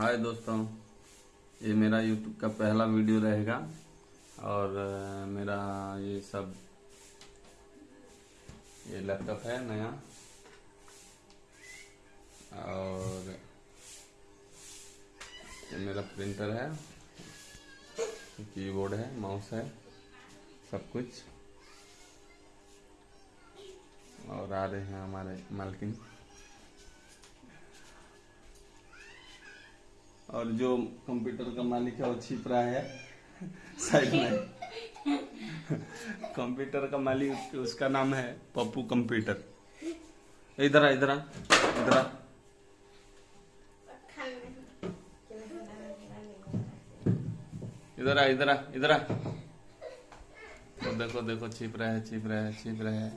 हाय दोस्तों, ये मेरा यूट्यूब का पहला वीडियो रहेगा और मेरा ये सब, ये लैपटॉप है नया। और, ये मेरा प्रिंटर है कीबोर्ड है माउस है, सब कुछ। और आ रहे हैं हमारे मालकिन और जो कंप्यूटर का मालिक है, वो छिप रहा है साइड में। कंप्यूटर का मालिक, उसका नाम है पप्पू कंप्यूटर। इधर आ इधर आ इधर आ। इधर आ इधर आ इधर आ। देखो देखो, छिप रहा है, छिप रहा है, छिप रहा है।